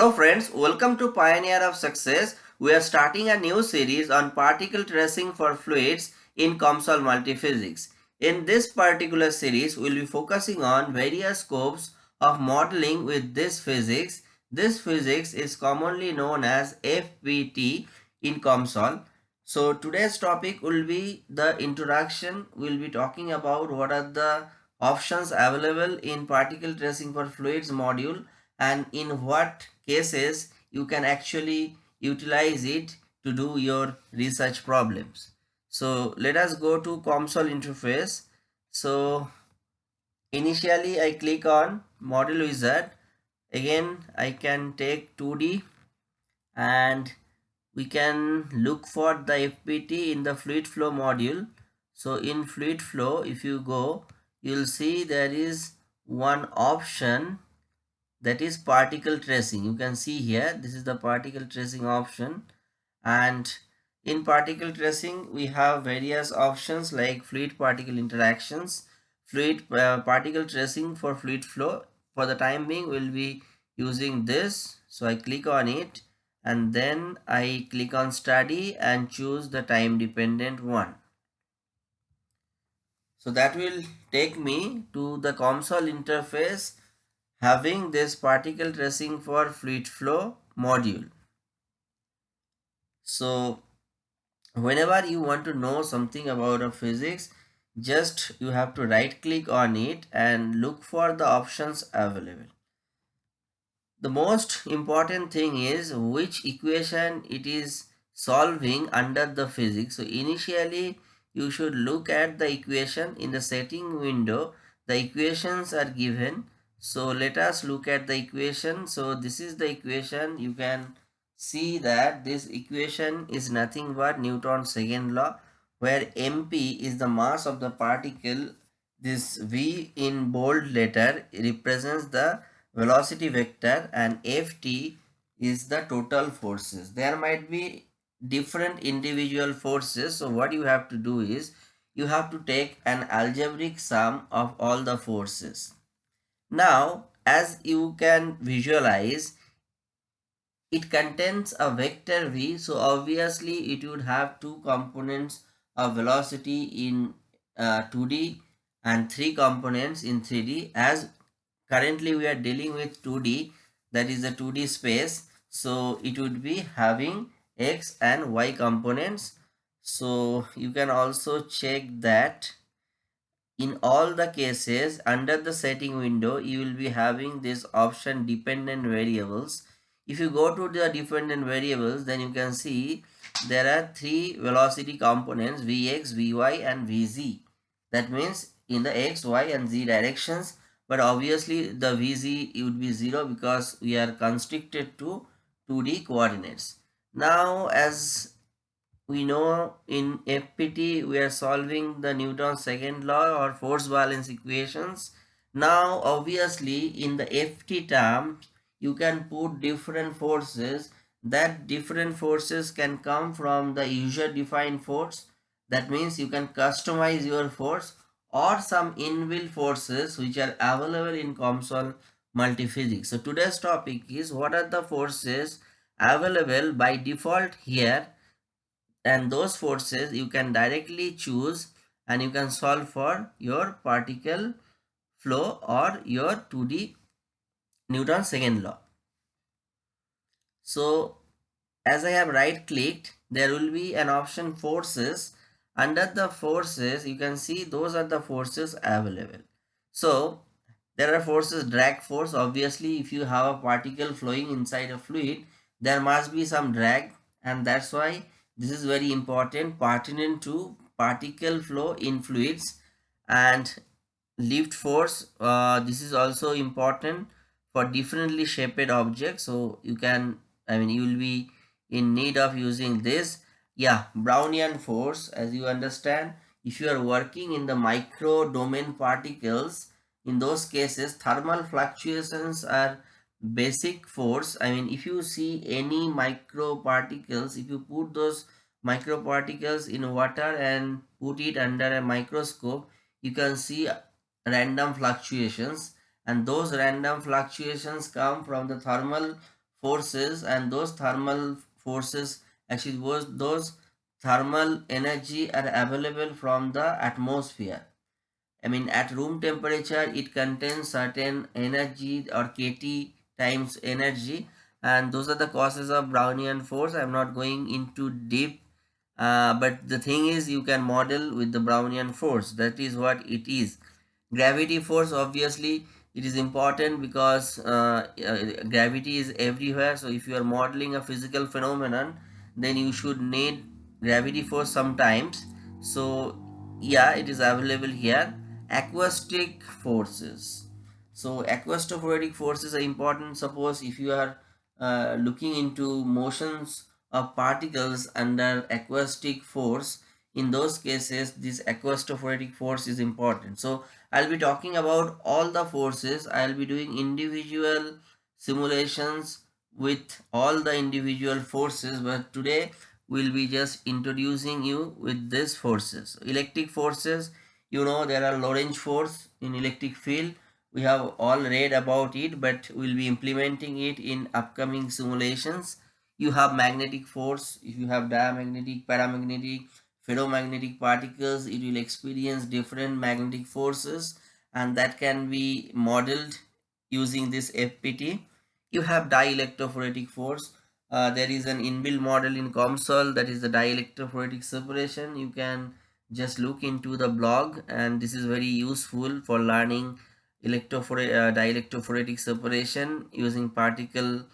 Hello friends, welcome to Pioneer of Success. We are starting a new series on particle tracing for fluids in COMSOL Multiphysics. In this particular series, we will be focusing on various scopes of modeling with this physics. This physics is commonly known as FPT in COMSOL. So today's topic will be the introduction. We will be talking about what are the options available in particle tracing for fluids module and in what cases you can actually utilize it to do your research problems. So let us go to COMSOL interface. So initially I click on model wizard. Again I can take 2D and we can look for the FPT in the fluid flow module. So in fluid flow if you go you'll see there is one option that is particle tracing. You can see here this is the particle tracing option. And in particle tracing we have various options like fluid particle interactions fluid uh, particle tracing for fluid flow. For the time being we'll be using this. So i click on it and then i click on study and choose the time dependent one. So that will take me to the COMSOL interface having this particle tracing for fluid flow module. So whenever you want to know something about a physics, just you have to right click on it and look for the options available. The most important thing is which equation it is solving under the physics. So initially you should look at the equation in the setting window. The equations are given so let us look at the equation. So this is the equation. You can see that this equation is nothing but Newton's second law where mp is the mass of the particle. This v in bold letter represents the velocity vector and ft is the total forces. There might be different individual forces. So what you have to do is you have to take an algebraic sum of all the forces. Now, as you can visualize, it contains a vector v. So, obviously, it would have two components of velocity in uh, 2D and three components in 3D. As currently we are dealing with 2D, that is the 2D space. So, it would be having x and y components. So, you can also check that in all the cases under the setting window you will be having this option dependent variables. If you go to the dependent variables then you can see there are three velocity components vx vy and vz. That means in the x y and z directions but obviously the vz would be zero because we are constricted to 2d coordinates. Now as we know in FPT we are solving the Newton's second law or force balance equations. Now obviously in the FT term you can put different forces that different forces can come from the user defined force that means you can customize your force or some inbuilt forces which are available in COMSOL multiphysics. So today's topic is what are the forces available by default here and those forces you can directly choose and you can solve for your particle flow or your 2D Newton's second law. So as I have right clicked there will be an option forces under the forces you can see those are the forces available. So there are forces drag force obviously if you have a particle flowing inside a fluid there must be some drag and that's why this is very important. Pertinent to particle flow in fluids and lift force uh, this is also important for differently shaped objects. So you can i mean you will be in need of using this. Yeah brownian force as you understand if you are working in the micro domain particles in those cases thermal fluctuations are basic force. I mean if you see any micro particles if you put those micro particles in water and put it under a microscope you can see random fluctuations. And those random fluctuations come from the thermal forces and those thermal forces actually those, those thermal energy are available from the atmosphere. I mean at room temperature it contains certain energy or kT times energy. And those are the causes of Brownian force. I'm not going into deep uh, but the thing is you can model with the Brownian force. That is what it is. Gravity force obviously it is important because uh, uh, gravity is everywhere. So if you are modeling a physical phenomenon then you should need gravity force sometimes. So yeah it is available here. Acoustic forces so acoustophoretic forces are important. Suppose if you are uh, looking into motions of particles under acoustic force in those cases this acoustophoretic force is important. So i'll be talking about all the forces. I'll be doing individual simulations with all the individual forces but today we'll be just introducing you with these forces. Electric forces you know there are Lorentz force in electric field we have all read about it but we'll be implementing it in upcoming simulations. You have magnetic force if you have diamagnetic paramagnetic ferromagnetic particles it will experience different magnetic forces and that can be modeled using this fpt you have dielectrophoretic force. Uh, there is an inbuilt model in COMSOL that is the dielectrophoretic separation. You can just look into the blog and this is very useful for learning electrophoretic uh, dielectrophoretic separation using particle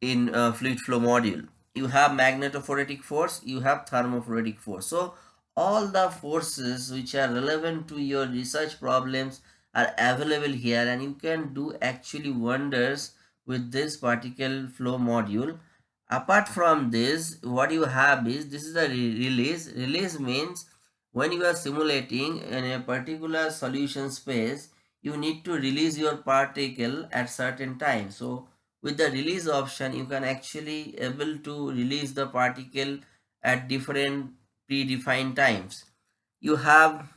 in uh, fluid flow module. You have magnetophoretic force you have thermophoretic force. So all the forces which are relevant to your research problems are available here and you can do actually wonders with this particle flow module. Apart from this what you have is this is a release release means when you are simulating in a particular solution space you need to release your particle at certain time. So with the release option you can actually able to release the particle at different predefined times. You have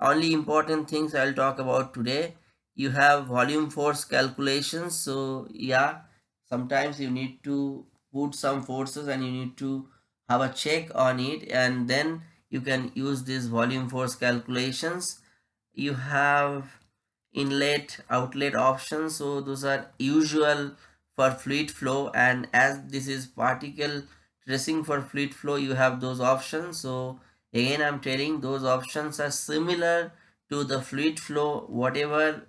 only important things i'll talk about today. You have volume force calculations. So yeah sometimes you need to put some forces and you need to have a check on it. And then you can use these volume force calculations. You have inlet outlet options. So those are usual for fluid flow. And as this is particle tracing for fluid flow you have those options. So again i'm telling those options are similar to the fluid flow. Whatever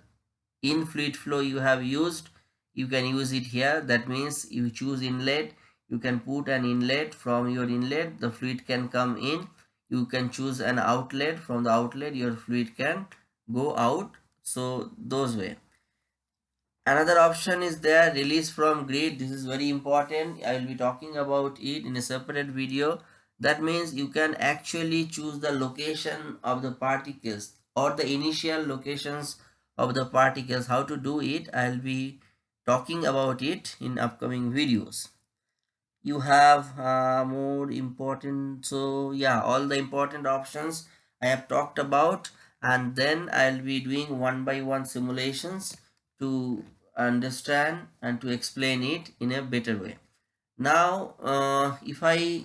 in fluid flow you have used you can use it here. That means you choose inlet. You can put an inlet from your inlet. The fluid can come in. You can choose an outlet. From the outlet your fluid can go out so those way. Another option is there release from grid. This is very important. I will be talking about it in a separate video. That means you can actually choose the location of the particles or the initial locations of the particles how to do it. I'll be talking about it in upcoming videos. You have uh, more important so yeah all the important options i have talked about and then i'll be doing one by one simulations to understand and to explain it in a better way. Now uh, if i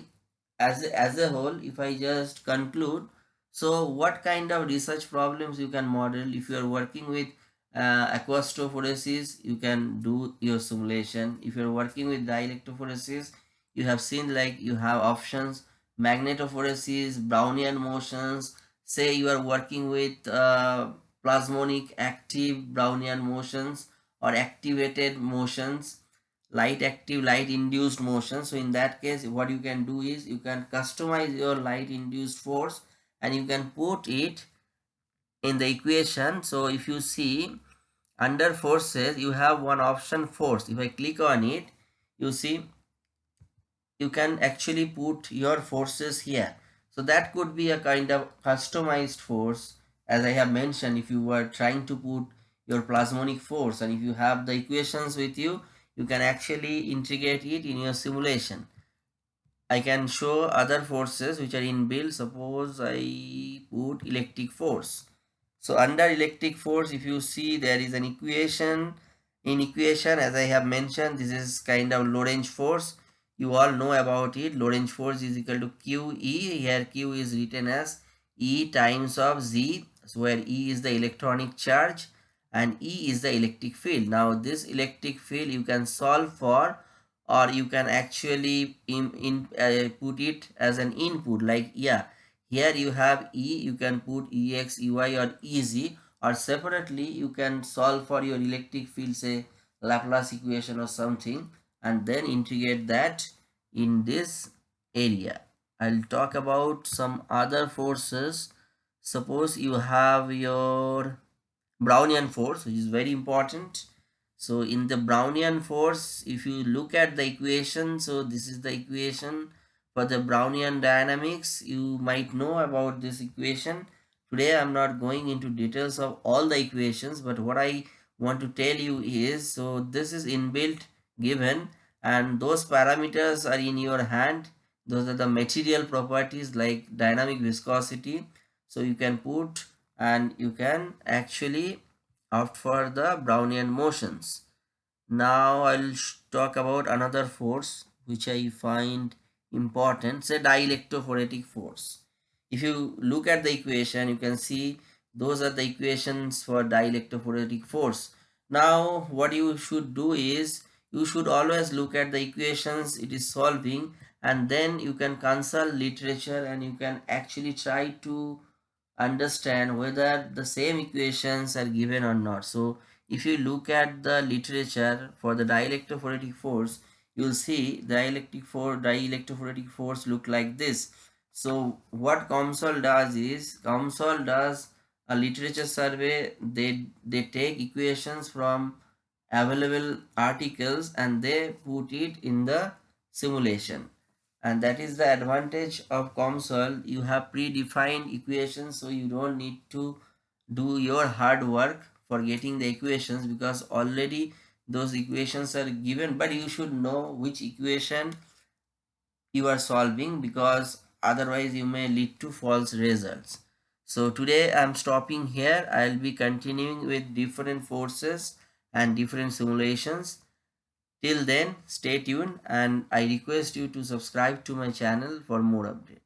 as a, as a whole if i just conclude so what kind of research problems you can model? If you are working with uh, acoustophoresis you can do your simulation. If you're working with dielectrophoresis you have seen like you have options magnetophoresis brownian motions say you are working with uh, plasmonic active brownian motions or activated motions light active light induced motion so in that case what you can do is you can customize your light induced force and you can put it in the equation. So if you see under forces you have one option force. If i click on it you see you can actually put your forces here so that could be a kind of customized force. As i have mentioned if you were trying to put your plasmonic force and if you have the equations with you you can actually integrate it in your simulation. I can show other forces which are inbuilt. Suppose i put electric force. So under electric force if you see there is an equation. In equation as I have mentioned this is kind of Lorentz force you all know about it. Lorentz force is equal to QE here Q is written as E times of Z so where E is the electronic charge and E is the electric field. Now this electric field you can solve for or you can actually in, in uh, put it as an input. Like yeah here you have E you can put EX EY or EZ or separately you can solve for your electric field say Laplace equation or something and then integrate that in this area. I'll talk about some other forces. Suppose you have your Brownian force which is very important. So in the Brownian force if you look at the equation so this is the equation for the Brownian dynamics you might know about this equation Today I'm not going into details of all the equations but what I want to tell you is so this is inbuilt given and those parameters are in your hand. Those are the material properties like dynamic viscosity. So you can put and you can actually opt for the Brownian motions. Now I'll talk about another force which I find important. Say dielectrophoretic force. If you look at the equation you can see those are the equations for dielectrophoretic force. Now what you should do is you should always look at the equations it is solving and then you can consult literature and you can actually try to understand whether the same equations are given or not so if you look at the literature for the dielectrophoretic force you'll see dielectric for dielectrophoretic force look like this so what COMSOL does is COMSOL does a literature survey. They they take equations from available articles and they put it in the simulation. And that is the advantage of COMSOL. You have predefined equations so you don't need to do your hard work for getting the equations because already those equations are given but you should know which equation you are solving because otherwise you may lead to false results so today i'm stopping here i'll be continuing with different forces and different simulations. Till then stay tuned and i request you to subscribe to my channel for more updates